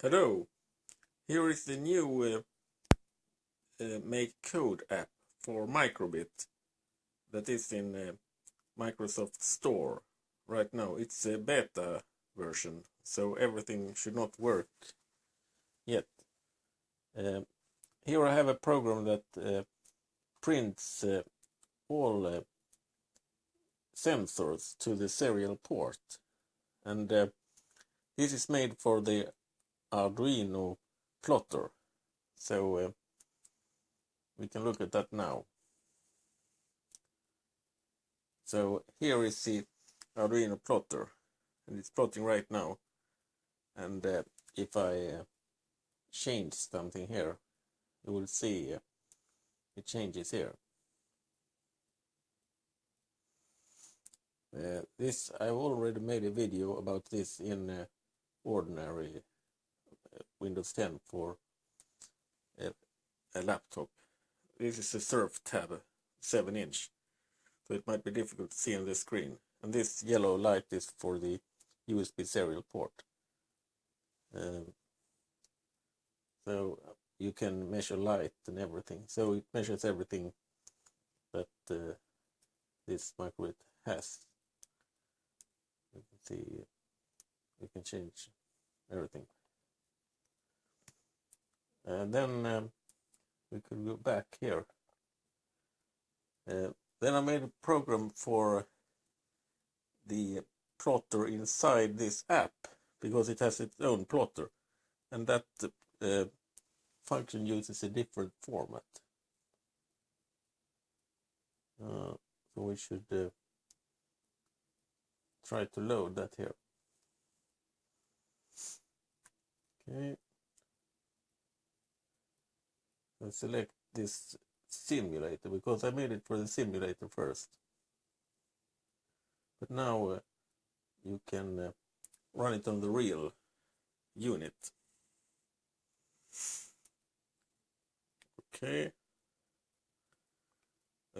Hello, here is the new uh, uh, Make Code app for Microbit that is in uh, Microsoft Store right now. It's a beta version, so everything should not work yet. Uh, here I have a program that uh, prints uh, all uh, sensors to the serial port, and this is made for the Arduino plotter. So uh, we can look at that now. So here is the Arduino plotter and it's plotting right now. And uh, if I uh, change something here, you will see uh, it changes here. Uh, this I've already made a video about this in uh, ordinary Windows 10 for a, a laptop. This is a SurfTab 7 inch, so it might be difficult to see on the screen. And this yellow light is for the USB serial port. Um, so you can measure light and everything. So it measures everything that uh, this microbit has. You can see, you can change everything. And then um, we could go back here. Uh, then I made a program for the plotter inside this app because it has its own plotter and that uh, function uses a different format. Uh, so we should uh, try to load that here. Okay. And select this simulator because I made it for the simulator first. But now uh, you can uh, run it on the real unit. Okay.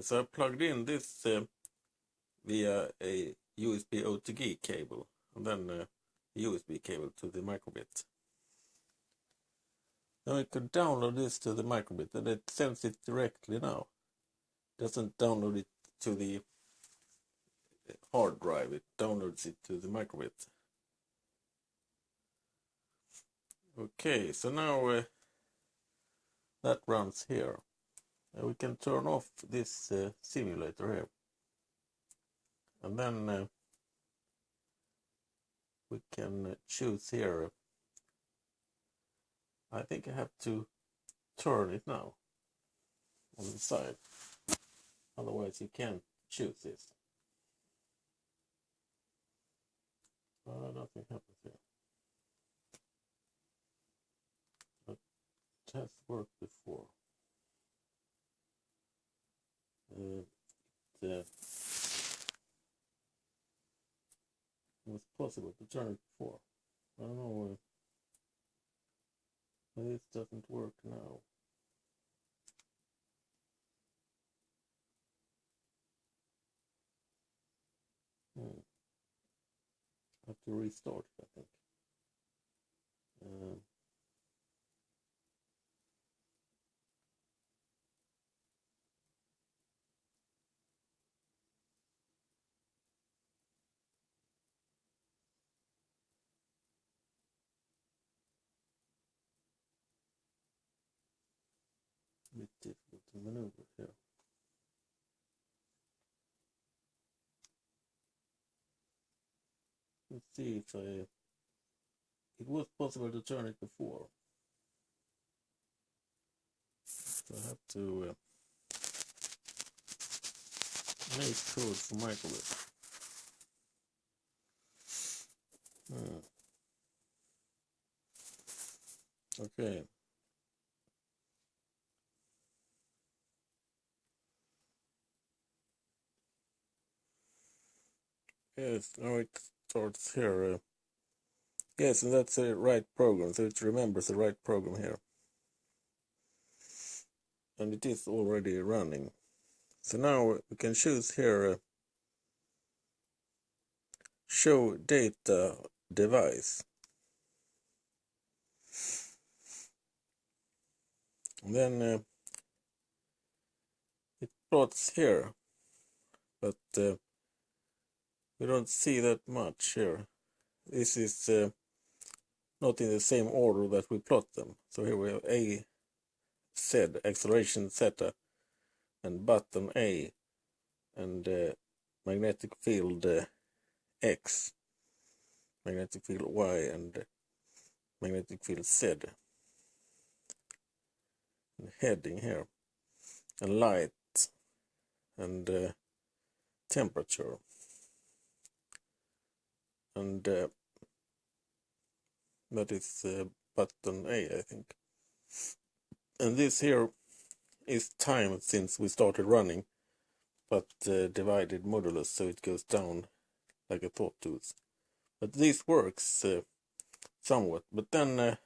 So I plugged in this uh, via a USB OTG cable and then USB cable to the microbit. Now I could download this to the microbit and it sends it directly now. It doesn't download it to the hard drive, it downloads it to the microbit. Okay, so now uh, that runs here. We can turn off this uh, simulator here. And then uh, we can choose here I think I have to turn it now on the side. Otherwise you can't choose this. Uh, nothing happens here. It has worked before. Uh, it was possible to turn it before. I don't know this doesn't work now. Hmm. I have to restart I think. Um, bit difficult to maneuver. Let's see if I... It was possible to turn it before. So I have to uh, make code for microbit. Hmm. Okay. Yes, now it starts here. Uh, yes, and that's the right program, so it remembers the right program here. And it is already running. So now we can choose here uh, show data device. And then uh, it plots here, but uh, we don't see that much here. This is uh, not in the same order that we plot them. So here we have A, Z, acceleration zeta, and button A, and uh, magnetic field uh, X, magnetic field Y, and magnetic field Z. And heading here, and light, and uh, temperature. And uh, that is uh, button A, I think. And this here is time since we started running, but uh, divided modulus, so it goes down like a sawtooth. But this works uh, somewhat, but then uh,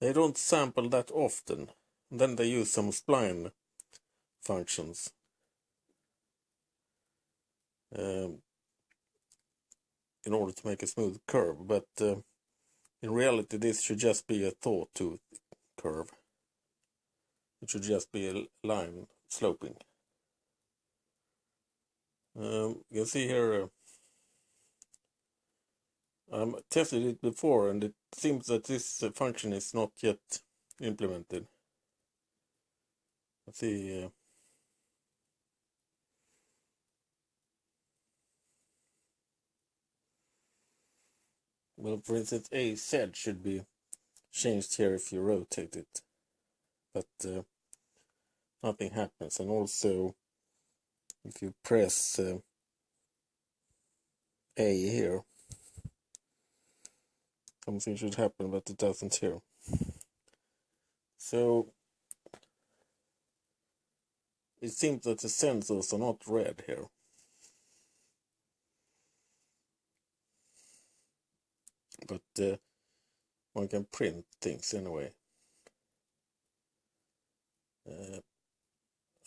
they don't sample that often. And then they use some spline functions. Um, in order to make a smooth curve, but uh, in reality this should just be a saw curve. It should just be a line sloping. Um, you can see here, uh, I tested it before and it seems that this uh, function is not yet implemented. Let's see. Well, for instance, AZ should be changed here if you rotate it, but uh, nothing happens. And also, if you press uh, A here, something should happen, but it doesn't here. So it seems that the sensors are not read here. But uh, one can print things anyway. Uh,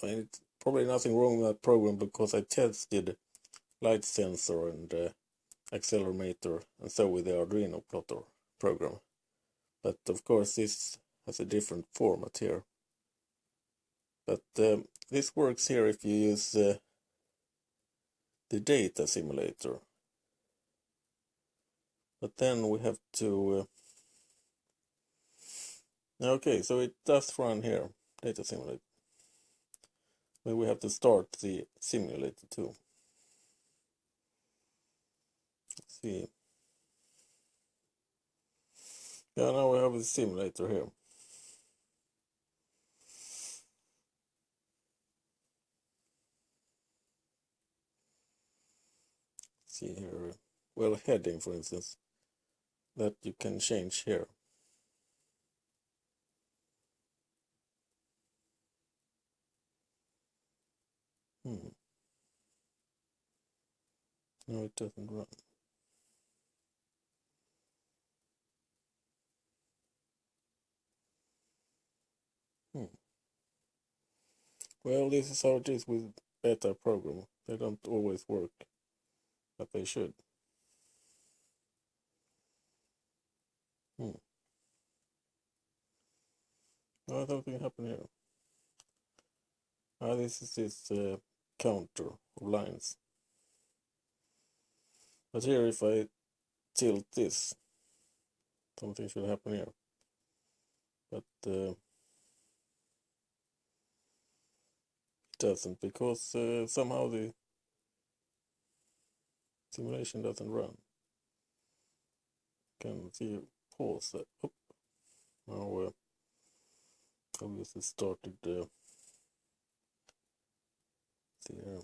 I mean, it's probably nothing wrong with that program because I tested light sensor and uh, accelerometer and so with the Arduino plotter program. But of course this has a different format here. But um, this works here if you use uh, the data simulator. But then we have to... Uh, okay, so it does run here, data simulator. But we have to start the simulator too. Let's see. Yeah, now we have a simulator here. see here, well heading for instance, that you can change here. Hmm. No, it doesn't run. Hmm. Well, this is how it is with beta program. They don't always work but they should. Hmm. No, something happened here. Ah, this is this uh, counter of lines. But here, if I tilt this, something should happen here. But uh, it doesn't because uh, somehow the simulation doesn't run. Can see pause that. Oh, now uh, obviously started. Uh, see here.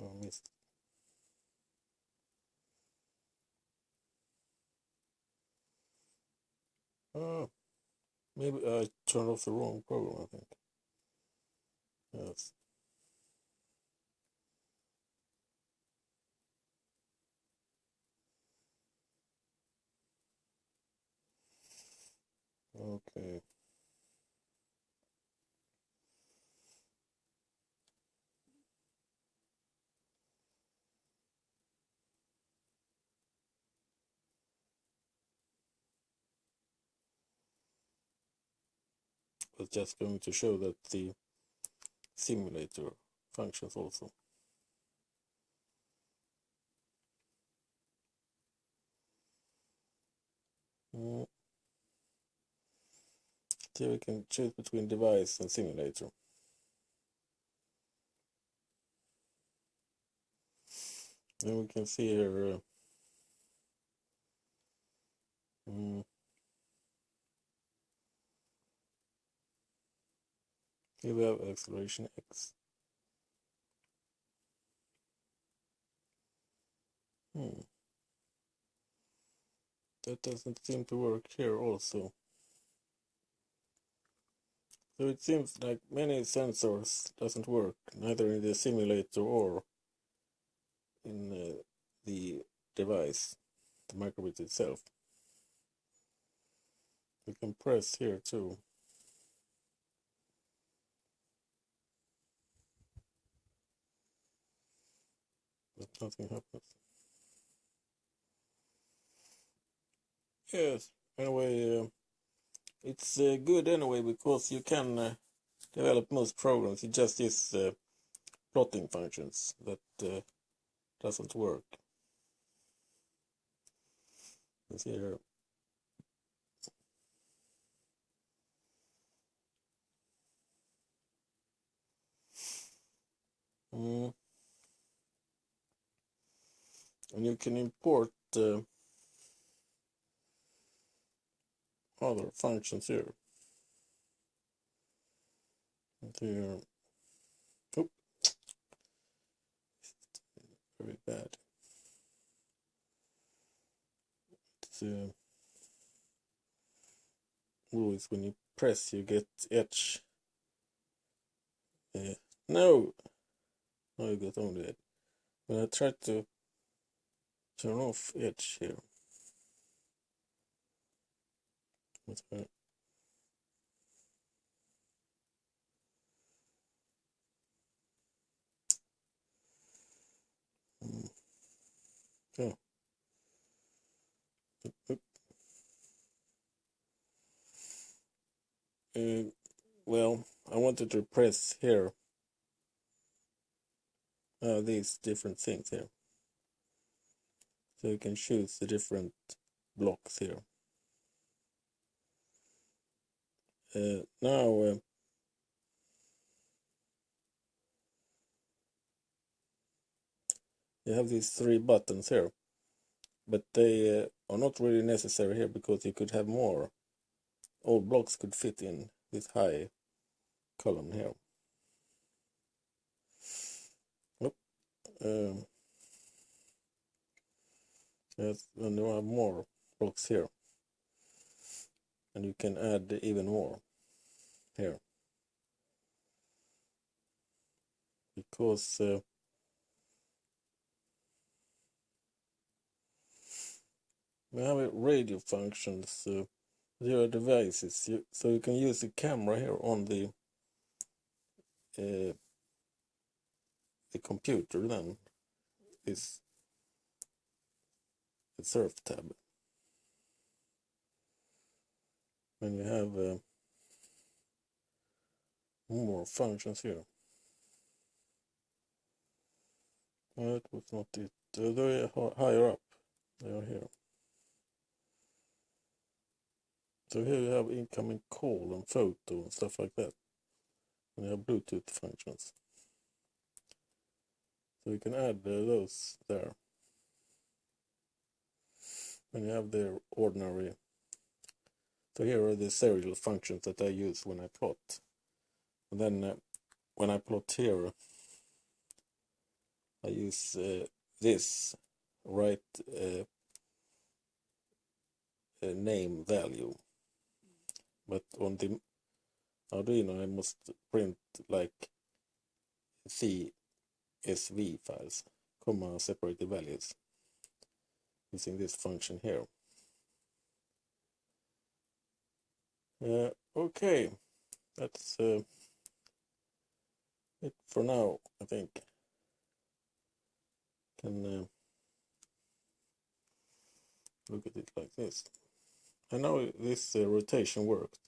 Oh, I missed. Oh, maybe I turned off the wrong program. I think. Yes. Okay. was just going to show that the simulator functions also. Mm. Here we can choose between device and simulator. And we can see here uh, mm, here we have acceleration X. Hmm. That doesn't seem to work here also. So it seems like many sensors doesn't work, neither in the simulator or in uh, the device, the microbit itself. We can press here too. But nothing happens. Yes, anyway, uh, it's uh, good anyway because you can uh, develop most programs. It just is uh, plotting functions that uh, doesn't work. Let's see here. Mm. And you can import uh, other functions here. Here. Oh. Very bad. It's uh, always when you press you get edge. Uh, no! No, you got only it. When I try to turn off edge here. What's that? Mm. Oh. Oop, oop. Uh, well, I wanted to press here uh, these different things here. So you can choose the different blocks here. Uh, now, uh, you have these three buttons here, but they uh, are not really necessary here because you could have more. All blocks could fit in this high column here. Oh, um, yes, and you have more blocks here and you can add even more here. Because uh, we have radio functions uh, there are devices. You, so you can use the camera here on the uh, the computer then is the surf tab when you have uh, more functions here. That was not it. Uh, they're higher up. They are here. So here you have incoming call and photo and stuff like that. And you have Bluetooth functions. So you can add uh, those there. And you have their ordinary so here are the serial functions that I use when I plot. And then uh, when I plot here, I use uh, this right uh, name value. But on the Arduino I must print like CSV files, comma separated values using this function here. Uh, okay, that's uh, it for now, I think. Can uh, look at it like this. I know this uh, rotation worked.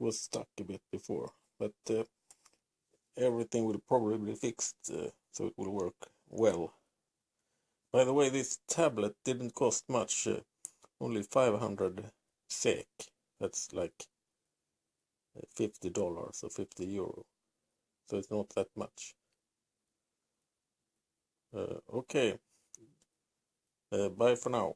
It was stuck a bit before, but uh, everything will probably be fixed uh, so it will work well. By the way, this tablet didn't cost much, only 500 SEK. That's like $50 or 50 euro. So it's not that much. Uh, okay. Uh, bye for now.